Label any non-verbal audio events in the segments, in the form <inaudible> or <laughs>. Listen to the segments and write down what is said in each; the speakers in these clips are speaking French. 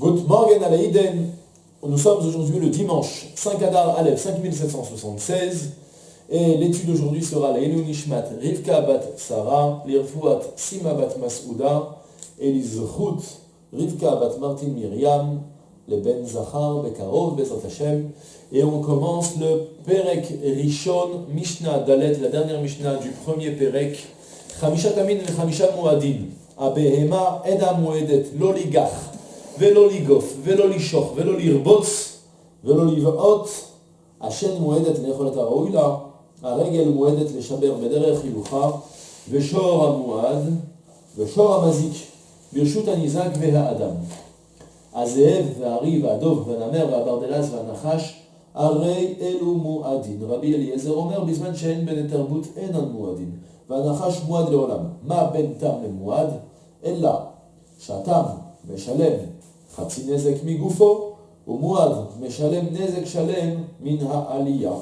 Good morning à. Nous sommes aujourd'hui le dimanche 5 Adar Aleph 5776 et l'étude aujourd'hui sera la Nishmat Rivka bat Sarah, l'Irfuat Sima bat Masouda et l'Izrut Rivka bat Martin Miriam, les Ben Zachar Bekarov Bezat Hashem. Et on commence le Perek Rishon Mishnah Dalet, la dernière Mishnah du premier Perek. Chamisha Tamin Chamisha Muadin Abehema Eda Muedet Loligach ולא לגוף, ולא לשוך, ולא לרבוץ, ולא לבעוט, השן מועדת לאכול את הראוי לה, הרגל מועדת לשבר בדרך הילוכה, ושור המועד, ושור המזיק, ברשות הניזק והאדם. הזאב והארי והדוב והנמר והברדלס והנחש, הרי אלו מועדין. רבי אליעזר אומר, בזמן שאין בני תרבות אינן מועדין, והנחש מועד לעולם. מה בין תם למועד? אלא שהתם משלם חצי נזק מגופו, ומועד משלם נזק שלם מן העלייה.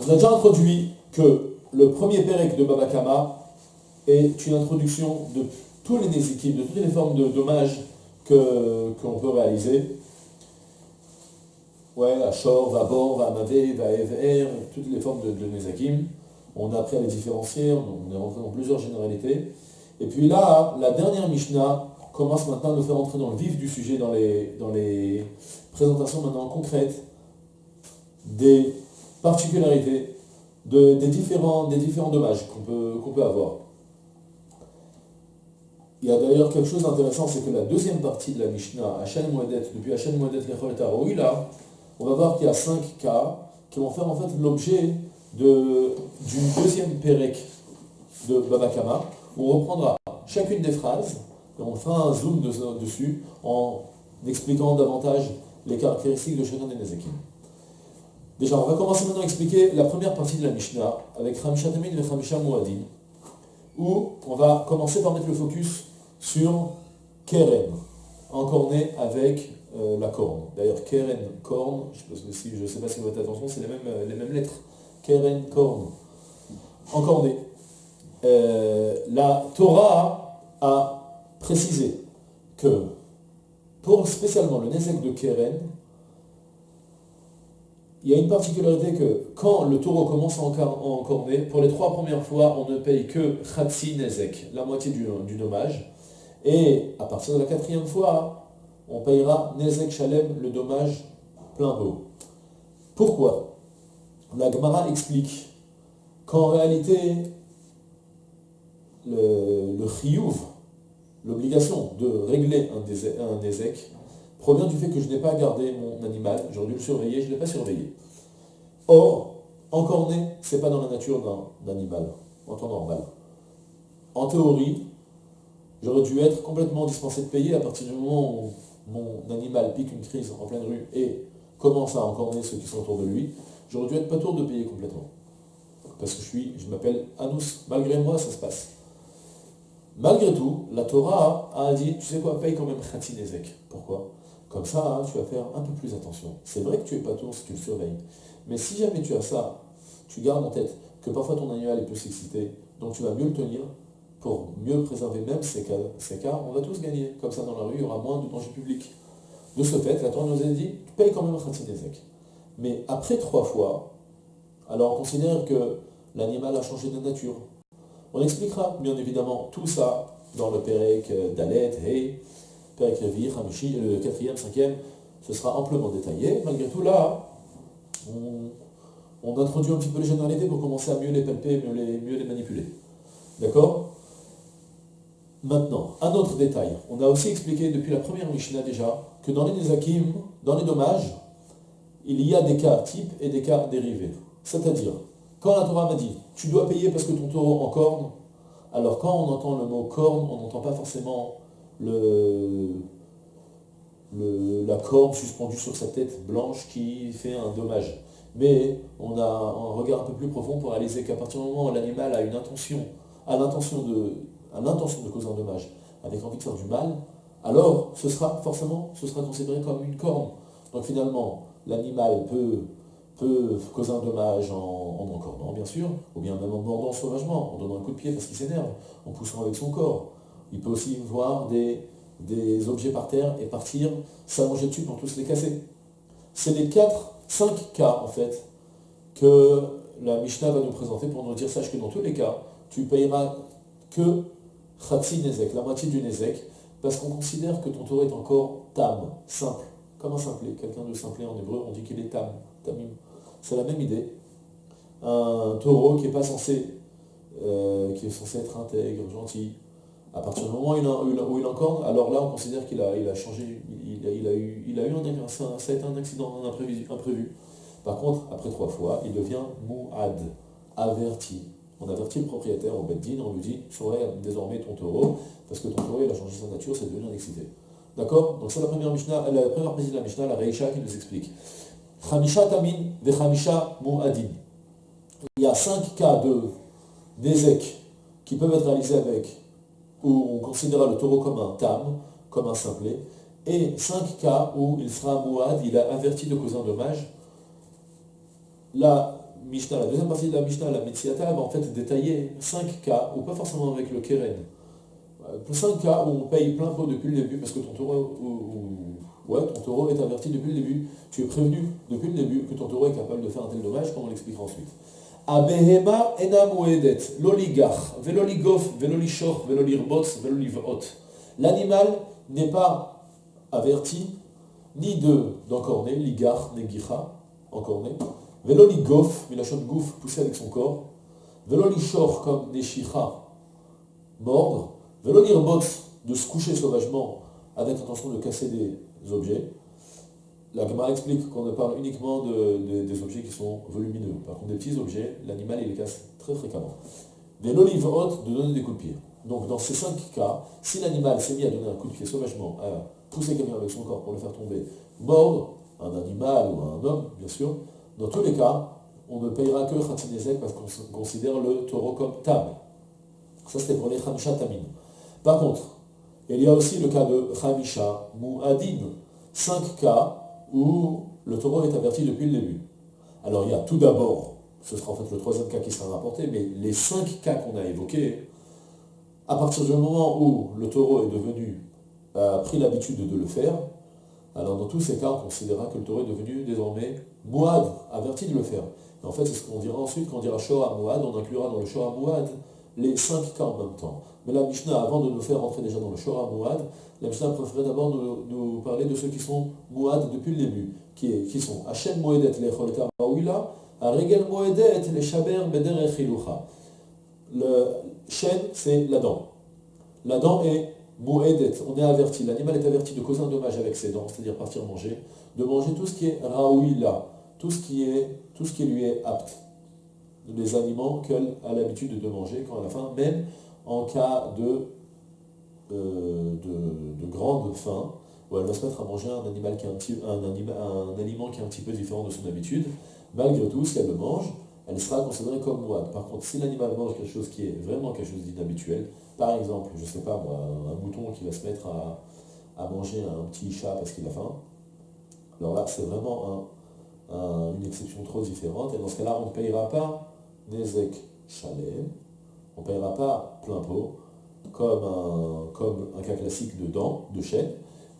On a déjà introduit que le premier Pérec de Babakama est une introduction de tous les nézikim, de toutes les formes de dommages qu'on peut réaliser. Ouais, Ashor, Vabor, Vamavé, Vaever, toutes les formes de, de Nezakim. On a appris à les différencier, on est rentré dans plusieurs généralités. Et puis là, la dernière Mishnah commence maintenant à nous faire entrer dans le vif du sujet, dans les, dans les présentations maintenant concrètes des particularités, de, des, différents, des différents dommages qu'on peut, peut avoir. Il y a d'ailleurs quelque chose d'intéressant, c'est que la deuxième partie de la Mishnah, Hachem Moedet, depuis Hachem Moedet Lechol là, on va voir qu'il y a cinq cas qui vont faire en fait l'objet de, du deuxième Pérec de Babakama, où on reprendra chacune des phrases on fera un zoom dessus en expliquant davantage les caractéristiques de chacun des Nezekim. Déjà, on va commencer maintenant à expliquer la première partie de la Mishnah avec Khamisha Tamid et Khamisha Muadin, où on va commencer par mettre le focus sur Keren, encorné avec euh, la corne. D'ailleurs, Keren, corne, je ne sais pas si vous faites attention, c'est les mêmes, euh, lettres. Keren, corne, encorné. Euh, la Torah a préciser que pour spécialement le Nezek de Keren, il y a une particularité que quand le taureau commence à encorner, pour les trois premières fois, on ne paye que Khatsi Nezek, la moitié du, dommage. Et à partir de la quatrième fois, on payera Nezek Shalem, le dommage plein pot. Pourquoi? La Gemara explique qu'en réalité, le, le l'obligation de régler un, ézec provient du fait que je n'ai pas gardé mon animal, j'aurais dû le surveiller, je ne l'ai pas surveillé. Or, encore né, ce n'est pas dans la nature d'un animal, en temps normal. En théorie, j'aurais dû être complètement dispensé de payer à partir du moment où mon animal pique une crise en pleine rue et commence à encorner ceux qui sont autour de lui, j'aurais dû être pas tour de payer complètement. Parce que je suis, je m'appelle Anous. Malgré moi, ça se passe. Malgré tout, la Torah a dit, tu sais quoi, paye quand même Khatinezek. Pourquoi? Comme ça, hein, tu vas faire un peu plus attention. C'est vrai que tu es pas tour si tu le surveilles. Mais si jamais tu as ça, tu gardes en tête que parfois ton animal peut s'exciter, donc tu vas mieux le tenir pour mieux préserver même ces cas, on va tous gagner. Comme ça, dans la rue, il y aura moins de danger public. De ce fait, la Torah nous a dit, tu payes quand même Khatinezek. Mais après trois fois, alors on considère que l'animal a changé de nature. On expliquera bien évidemment tout ça dans le Perek Dalet, Hey, Perek Revi, Hamishi, le quatrième, cinquième, ce sera amplement détaillé. Malgré tout, là, on, introduit un petit peu les généralités pour commencer à mieux les palper, mieux les, mieux les manipuler. D'accord? Maintenant, un autre détail. On a aussi expliqué depuis la première Mishnah déjà que dans les Nezakim, dans les dommages, il y a des cas types et des cas dérivés. C'est-à-dire, quand la Torah m'a dit, tu dois payer parce que ton taureau en corne, alors quand on entend le mot corne, on n'entend pas forcément la corne suspendue sur sa tête blanche qui fait un dommage. Mais on a un regard un peu plus profond pour réaliser qu'à partir du moment où l'animal a une intention, de, l'intention de causer un dommage, avec envie de faire du mal, alors ce sera forcément, ce sera considéré comme une corne. Donc finalement, l'animal peut peut causer un dommage en, en encordant, bien sûr, ou bien même en mordant sauvagement, en donnant un coup de pied parce qu'il s'énerve, en poussant avec son corps. Il peut aussi voir des des objets par terre et partir s'allonger dessus pour tous les casser. C'est les 4, 5 cas en fait que la Mishnah va nous présenter pour nous dire, sache que dans tous les cas, tu payeras que Khatsi Nezek, la moitié du Nezek, parce qu'on considère que ton taureau est encore tam, simple, comme un simplet. Quelqu'un de simplet en hébreu, on dit qu'il est tam, tamim. C'est la même idée. Un taureau qui est pas censé, euh, est censé être intègre, gentil, à partir du moment où il a, où alors là on considère qu'il a, changé, il a, eu, un, ça, a été un accident imprévu. Par contre, après trois fois, il devient mouad, averti. On avertit le propriétaire au on lui dit, surveille désormais ton taureau, parce que ton taureau il a changé sa nature, c'est devenu un excité. D'accord? Donc c'est la première Mishnah, la première partie de la Mishnah, la Reisha, qui nous explique. Il y a cinq cas d'ézek qui peuvent être réalisés avec, où on considérera le taureau comme un tam, comme un simplet, et cinq cas où il sera mu'ad, il a averti de causer un dommage. La Mishnah, la deuxième partie de la Mishnah, la Metsiata, va en fait détailler cinq cas, ou pas forcément avec le Keren, euh, cinq cas où on paye plein pot depuis le début, parce que ton taureau, ouais, ton taureau est averti depuis le début, tu es prévenu depuis le début que ton taureau est capable de faire un tel dommage, comme on l'expliquera ensuite. Abehema enam l'oligar, veloligof, velolishor, velolirbots, velolivot. L'animal n'est pas averti ni de d'encorner, ligar, negicha, encorner, veloligof, milachon gouf, pousser avec son corps, velolishor comme neshicha, mordre, Velolirbots, de se coucher sauvagement avec l'intention de casser des objets. La explique qu'on ne parle uniquement de, des objets qui sont volumineux. Par contre, des petits objets, l'animal, il les casse très fréquemment. Des haute de donner des coups de pied. Donc, dans ces cinq cas, si l'animal s'est mis à donner un coup de pied sauvagement, à pousser quelqu'un avec son corps pour le faire tomber, mordre un animal ou un homme, bien sûr, dans tous les cas, on ne payera que Khatinezek parce qu'on considère le taureau comme table. Ça, c'était pour les Khamsha Tamim. Par contre, il y a aussi le cas de Khamisha Mu'adin, cinq cas où le taureau est averti depuis le début. Alors il y a tout d'abord, ce sera en fait le troisième cas qui sera rapporté, mais les cinq cas qu'on a évoqués, à partir du moment où le taureau est devenu, a pris l'habitude de le faire, alors dans tous ces cas, on considérera que le taureau est devenu désormais Muad, averti de le faire. Et en fait, c'est ce qu'on dira ensuite, quand on dira Shoah Muad, on inclura dans le Shoah Muad les cinq cas en même temps. Mais la Mishnah, avant de nous faire rentrer déjà dans le Shora Mouad, la Mishnah préférait d'abord nous, parler de ceux qui sont Mouad depuis le début, qui, sont Hachem Moedet Lecholeta Ma'ouila, Regel Moedet les Shaber Beder. Le chêne, c'est la dent. La dent est Moedet, on est averti, l'animal est averti de causer un dommage avec ses dents, c'est-à-dire partir manger, de manger tout ce qui est Raouila, tout ce qui, est, tout ce qui lui est apte des aliments qu'elle a l'habitude de manger quand à la fin, même en cas de, euh, de, grande faim, où elle va se mettre à manger un, animal qui est un, petit, un, aliment qui est un petit peu différent de son habitude, malgré tout, si elle le mange, elle sera considérée comme moine. Par contre, si l'animal mange quelque chose qui est vraiment quelque chose d'inhabituel, par exemple, je ne sais pas moi, un mouton qui va se mettre à, manger un petit chat parce qu'il a faim, alors là, c'est vraiment une exception trop différente, et dans ce cas-là, on ne payera pas Nezek Shalem, on ne paiera pas plein pot, comme un, comme un cas classique de dents, de chêne,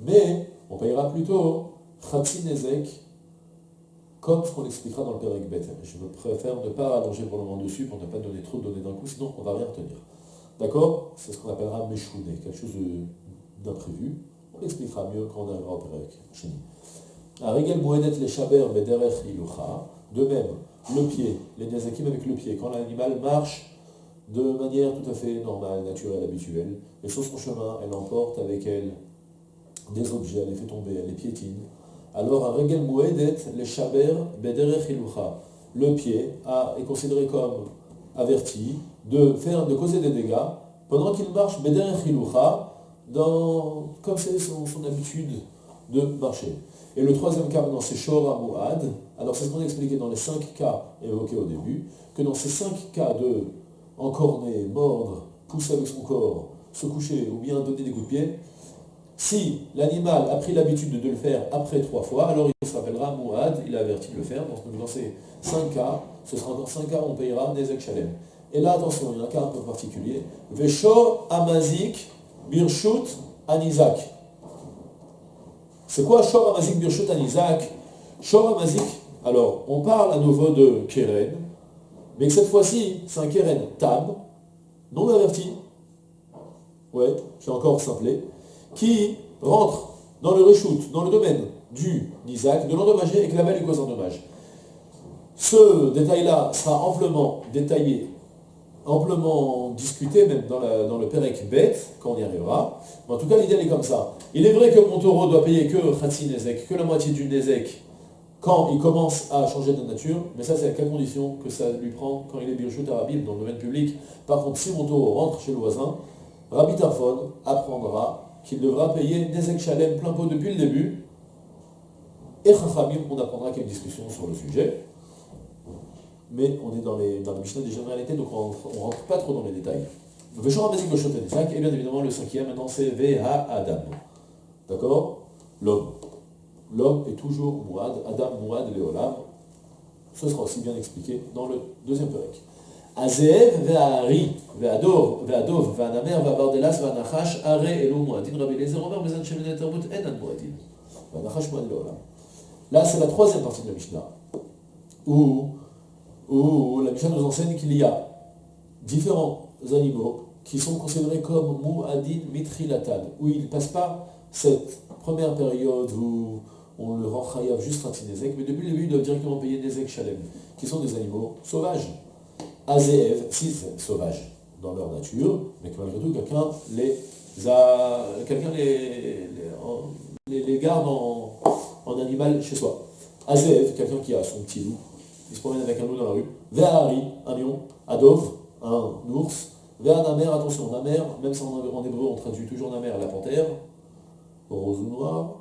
mais on payera plutôt Khatsi Nezek, comme ce qu'on expliquera dans le Pérec Bet. Je préfère ne pas allonger pour le moment dessus pour ne pas donner trop de données d'un coup, sinon on ne va rien retenir. D'accord? C'est ce qu'on appellera Meshouné, quelque chose d'imprévu. On l'expliquera mieux quand on arrivera au Pérec. De même, le pied, les Niazakim avec le pied, quand l'animal marche de manière tout à fait normale, naturelle, habituelle, et sur son chemin, elle emporte avec elle des objets, elle les fait tomber, elle les piétine. Alors, un regel mouedet, les shaber bederech Le pied est considéré comme averti de faire, de causer des dégâts pendant qu'il marche bederech dans, comme c'est son, habitude de marcher. Et le troisième cas, c'est Shora Mu'ad. Alors, c'est ce qu'on a expliqué dans les cinq cas évoqués au début, que dans ces cinq cas de encorner, mordre, pousser avec son corps, se coucher ou bien donner des coups de pied, si l'animal a pris l'habitude de le faire après trois fois, alors il s'appellera Mu'ad, il a averti de le faire. Donc, dans ces cinq cas, ce sera dans cinq cas, on payera Nezek Shalem. Et là, attention, il y a un cas un peu particulier. Veshor Amazik Birshut Anizak. C'est quoi Shor Amazik Birshut Anizak? Shor Amazik, alors on parle à nouveau de Keren, mais que cette fois-ci c'est un Keren Tab, non averti, ouais, j'ai encore simplé, qui rentre dans le reshoot, dans le domaine du Nizak, de l'endommager et que la lui cause un dommage. Ce détail-là sera amplement détaillé, amplement discuté, même dans, le Perek bête, quand on y arrivera. Mais en tout cas, l'idée est comme ça. Il est vrai que mon taureau doit payer que Khatsi Nezek, que la moitié du Nezek, quand il commence à changer de nature, mais ça c'est à quelle condition que ça lui prend quand il est Birchut Arabim dans le domaine public. Par contre, si mon taureau rentre chez le voisin, Rabbi Tafon apprendra qu'il devra payer Nezek Shalem plein pot depuis le début, et Chachamim, on apprendra qu'il y a une discussion sur le sujet mais on est dans, les, dans la Mishnah des généralités, donc on ne rentre pas trop dans les détails. Et bien évidemment, le cinquième, maintenant, c'est Veha Adam. D'accord? L'homme. L'homme est toujours Mouad, Adam, Mouad, Léolam. Ce sera aussi bien expliqué dans le deuxième ve'adov, ve'anamer, ve'anachash, are rabbi. Ve'anachash. Là, c'est la troisième partie de la Mishnah, où où la Mishnah nous enseigne qu'il y a différents animaux qui sont considérés comme mu'adin mitrilatan, où ils ne passent pas cette première période où on le rend chayav juste un nezek, mais depuis le début, ils doivent directement payer nezek shalem, qui sont des animaux sauvages. Azéev, six sauvages dans leur nature, mais que malgré tout, quelqu'un les, les, les, garde en, en animal chez soi. Azéev, quelqu'un qui a son petit loup, il se promène avec un loup dans la rue. Ve'ari, un lion. Adov, un ours. Ve'anamer, attention, namer, même si en, hébreu on traduit toujours namer la panthère, rose ou noir,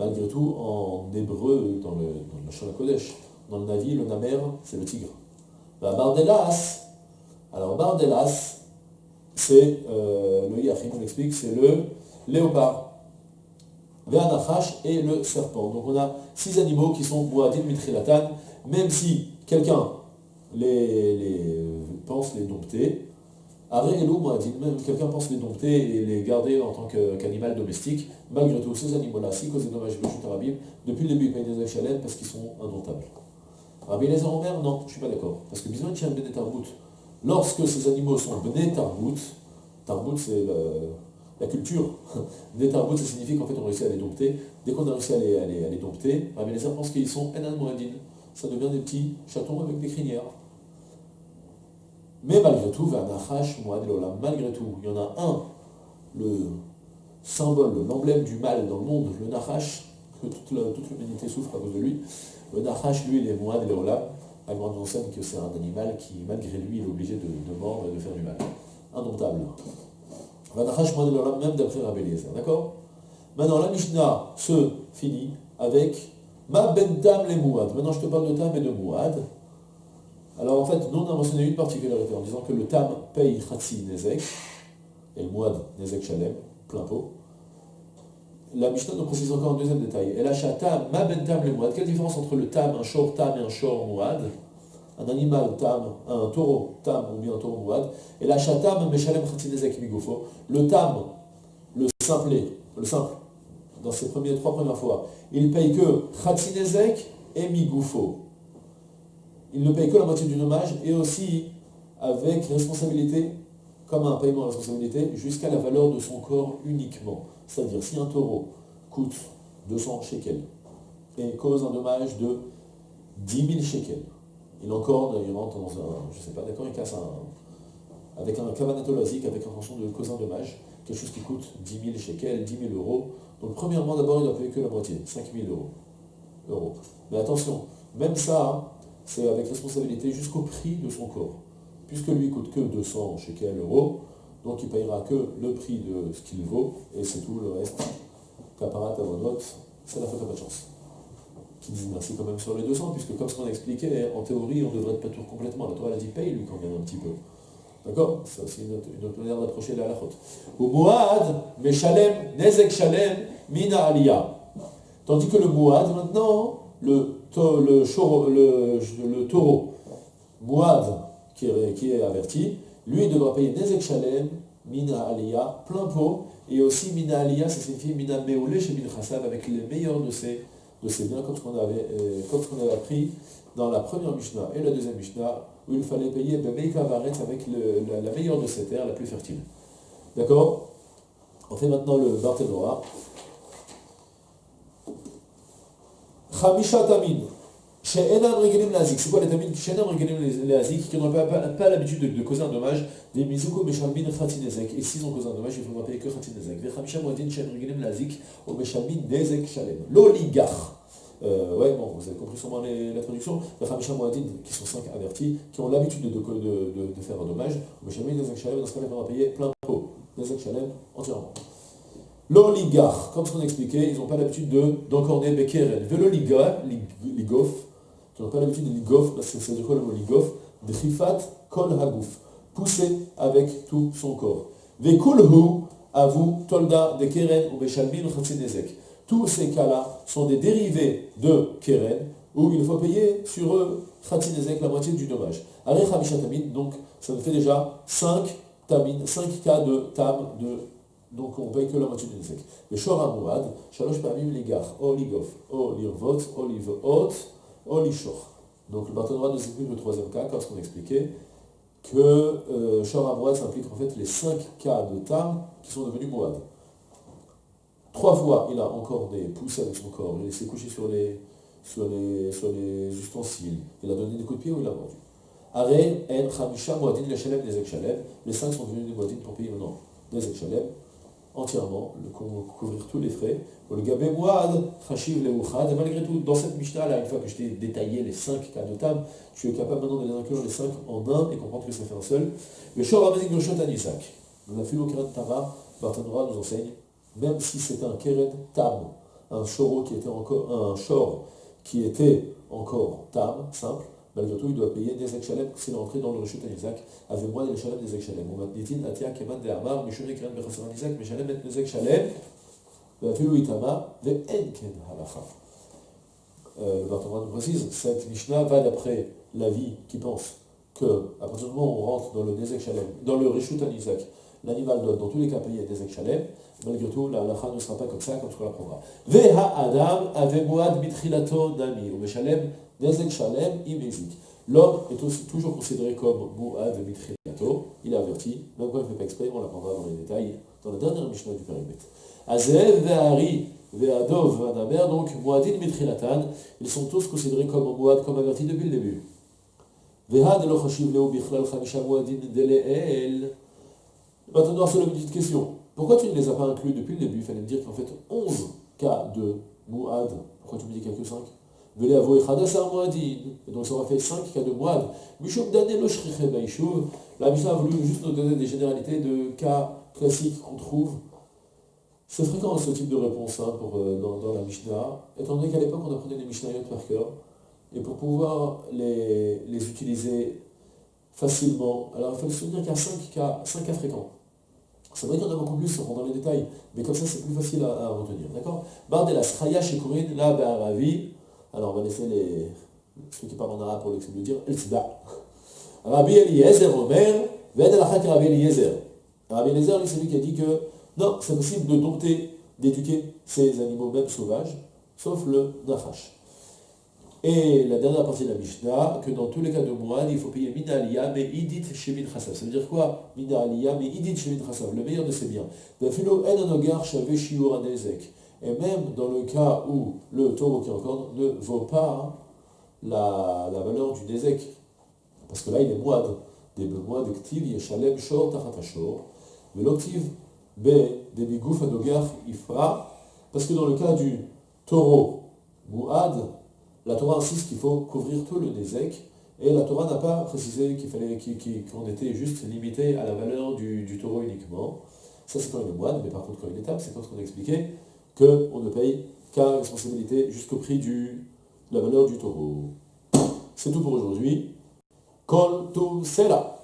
malgré tout, en hébreu, dans le, dans le Kodesh, dans le Navi, le namer, c'est le tigre. Bardelas, alors Bardelas, c'est, euh, le Yachim, on l'explique, c'est le léopard. Ve'anachash et le serpent. Donc on a six animaux qui sont Boadin Mitrilatan, même si quelqu'un les, pense les dompter, même quelqu'un pense les dompter et les garder en tant qu'animal domestique, malgré tout, ces animaux-là, si causent des dommages Arabim, depuis le début, ils payent des chalènes parce qu'ils sont indomptables. Rabbi les en mer, non, je ne suis pas d'accord. Parce que besoin tient Benet Tarbout. Lorsque ces animaux sont Benet Tarbout, Tarbout c'est la culture. <laughs> Benet Tarbout, ça signifie qu'en fait on réussit à les dompter. Dès qu'on a réussi à les, à les, dompter, Rabbi les pense qu'ils sont Enan Moadin ça devient des petits chatons avec des crinières. Mais malgré tout, malgré tout, il y en a un, le symbole, l'emblème du mal dans le monde, le Nachash, que toute l'humanité souffre à cause de lui. Le Nachash, lui, il est Moad Leolam. Agran nous enseigne que c'est un animal qui, malgré lui, est obligé de, mordre et de faire du mal. Indomptable. Nachash Moad Leolam, même d'après Rabbi D'accord? Maintenant, la Mishnah se finit avec Ma ben tam les mouad. Maintenant, je te parle de tam et de mouad. Alors, en fait, nous, on a mentionné une particularité en disant que le tam paye khatsi nezek, et le mouad nezek shalem, plein pot. La Mishnah nous précise encore un deuxième détail. Achète tam, ma ben tam les mouad. Quelle différence entre le tam, un shor tam et un shor mouad Un animal tam, un taureau tam ou bien un taureau mouad. Et la tam, meshalem khatsi nezek migofo. Le tam, le simple, le simple, dans premières, trois premières fois, il paye que Khatsinezek et Migoufo. Il ne paye que la moitié du dommage et aussi avec responsabilité, comme un paiement à responsabilité, jusqu'à la valeur de son corps uniquement. C'est-à-dire, si un taureau coûte 200 shekels et cause un dommage de 10 000 shekels, il encore, il rentre dans un, je sais pas, d'accord, il casse un, avec un cavanatologique, avec intention de causer un dommage, quelque chose qui coûte 10 000 shekels, 10 000 euros, donc premièrement, d'abord, il doit payer que la moitié, 5 000 euros. Mais attention, même ça, c'est avec responsabilité jusqu'au prix de son corps. Puisque lui coûte que 200 shekels euros, donc il payera que le prix de ce qu'il vaut, et c'est tout, le reste, caparat à votre c'est la faute à pas de chance. Qui dit merci quand même sur les 200, puisque comme ce qu'on a expliqué, en théorie, on devrait être pas tout complètement. La Torah a dit paye lui quand même un petit peu. D'accord? C'est une, autre manière d'approcher la halachot. Ou Mouad, Meshalem, Nezek Shalem, Mina Aliyah. Tandis que le Mouad, maintenant, le, le, le, taureau, Mouad, qui est, qui est, averti, lui, devra payer Nezek Shalem, Mina Aliyah, plein pot, et aussi Mina Aliyah, ça signifie Mina Meoulé chez Min avec les meilleurs de ces, de biens, comme ce qu'on avait, euh, avait appris dans la première Mishnah et la deuxième Mishnah, où il fallait payer Bemeika Baretz avec le, la, meilleure de ces terres, la plus fertile. D'accord? On fait maintenant le Barthénoa. Chamisha Tamin. Chez Enam Lazik, c'est quoi les tamines Chez Enam Lazik, qui n'ont pas, l'habitude de, causer un dommage, des Mizuko Meshalmin Khatinezek, et s'ils ont causé un dommage, il faudra payer que Khatinezek. Vechamisha Moadin Chez Regelim Lazik, au Meshalmin Nezek Shalem. L'oligarque. Euh, ouais, bon, vous avez compris sûrement les, la traduction. Les Khamisha Moadin, qui sont cinq avertis, qui ont l'habitude de, de, de, de, faire un dommage, au Meshalmin Nezek Shalem, dans ce cas-là, il faudra payer plein pot. Nezek Shalem entièrement. L'oligarque, comme ce qu'on expliquait, ils n'ont pas l'habitude d'encorner Bekeren. Veloliga, ligof, qui n'ont pas l'habitude de ligof, parce que c'est de quoi le mot ligof? Drifat kol hagouf, pousser avec tout son corps. Vekulhu, vous, tolda de keren ou beshalmin ou Tous ces cas-là sont des dérivés de keren, où il faut payer sur eux la moitié du dommage. Arech donc ça nous fait déjà 5 tamin, 5 cas de tam, de donc on paye que la moitié du nezek. Le shor amouad, shalosh pamim ligar, o ligof, o lirvot, o livot, o lishor. Donc le partenariat nous explique le troisième cas, comme ce qu'on expliquait, que euh, shor s'implique en fait les cinq cas de tam qui sont devenus mouad. Trois fois, il a encore des poussées avec son corps, il laissé coucher sur les, sur les, sur les ustensiles, il a donné des coups de pied ou il a mordu. Aré, En, Khamisha, Mouadin, le Shalem, Nezek Shalem. Les cinq sont devenus des Mouadin pour payer maintenant Nezek Shalem entièrement, le, couvrir tous les frais. Le gabé mouad, chachiv le malgré tout, dans cette Mishnah, là, une fois que je t'ai détaillé les cinq cas de table, tu es capable maintenant de les inclure les cinq en un et comprendre que ça fait un seul. Le shor amazik le anisak. La philo keren tama, Bartanora nous enseigne, même si c'était un keren tam, un shoro qui était encore, un shor qui était encore tam, simple, malgré tout, il doit payer des Ekshalem s'il est entré dans le Rishut Isaac, avec moi des Ekshalem des Ekshalem. Ou Matnitin, Atia, Keman, De Amar, Mishum, Ekran, Bechassan, Isaac, Meshalem, Et des Ekshalem, Vafilou, Itama, De Enken, Halacha. Euh, le Barthéman nous précise, cette Mishnah va d'après l'avis qui pense que, à partir du moment où on rentre dans le Nezek Shalem, dans le Rishut Isaac, l'animal doit dans tous les cas payer des Shalem, malgré tout, la halakha ne sera pas comme ça, comme ce qu'on l'apprendra. Veha Adam, avemoad mitrilato nami, ou meshalem L'homme est aussi, toujours considéré comme Mouad Mitriato, il est averti, même quand il ne fait pas exprès, on l'apprendra dans les détails, dans la dernière Mishnah du périmètre. Azev, Ve'ari, Ve'adov, Vanamer, donc Mouadin Mitrilatan, ils sont tous considérés comme Mouad, comme avertis depuis le début. Ve'ad lo chashiv leo bichlal chamisha Mouadin deleel. Maintenant, c'est une petite question. Pourquoi tu ne les as pas inclus depuis le début? Il fallait me dire qu'en fait, 11 cas de Mouad, pourquoi tu me dis qu'il n'y a que 5 donc ça aura fait 5 cas de moine. La Mishnah a voulu juste nous donner des généralités de cas classiques qu'on trouve. C'est fréquent ce type de réponse hein, pour, euh, dans, la Mishnah, étant donné qu'à l'époque on apprenait les Mishnayot par cœur, et pour pouvoir les, les utiliser facilement, alors il faut se souvenir qu'il y a 5 cas, 5 cas fréquents. C'est vrai qu'il y en a beaucoup plus, on dans les détails, mais comme ça c'est plus facile à, retenir. D'accord? Sraya, Shekurin, La, Ba'aravi, alors, on va laisser les, ceux qui parlent en arabe pour le dire. Rabbi Eliezer Omer, Ved al Rabbi Eliezer. Rabbi Eliezer, c'est lui qui a dit que non, c'est possible de dompter, d'éduquer ces animaux, même sauvages, sauf le Nachash. Et la dernière partie de la Mishnah, que dans tous les cas de moine, il faut payer Mina Aliyah, mais Idit Shemit Chassav. Ça veut dire quoi Mina Aliyah, mais Idit Shemit Chassav, le meilleur de ses biens. En Anogar. Et même dans le cas où le taureau qui encore ne vaut pas la, valeur du Nézek, parce que là il est moide, des ktiv yeshalem shor tachatashor, mais l'octive b des bigouf anogar ifra, parce que dans le cas du taureau mouad, la Torah insiste qu'il faut couvrir tout le Nézek, et la Torah n'a pas précisé qu'il fallait qu'on était juste limité à la valeur du, taureau uniquement. Ça c'est quand il est moine, mais par contre quand il est table, c'est quand a expliqué, qu'on ne paye qu'à responsabilité jusqu'au prix de la valeur du taureau. C'est tout pour aujourd'hui. Kol sera.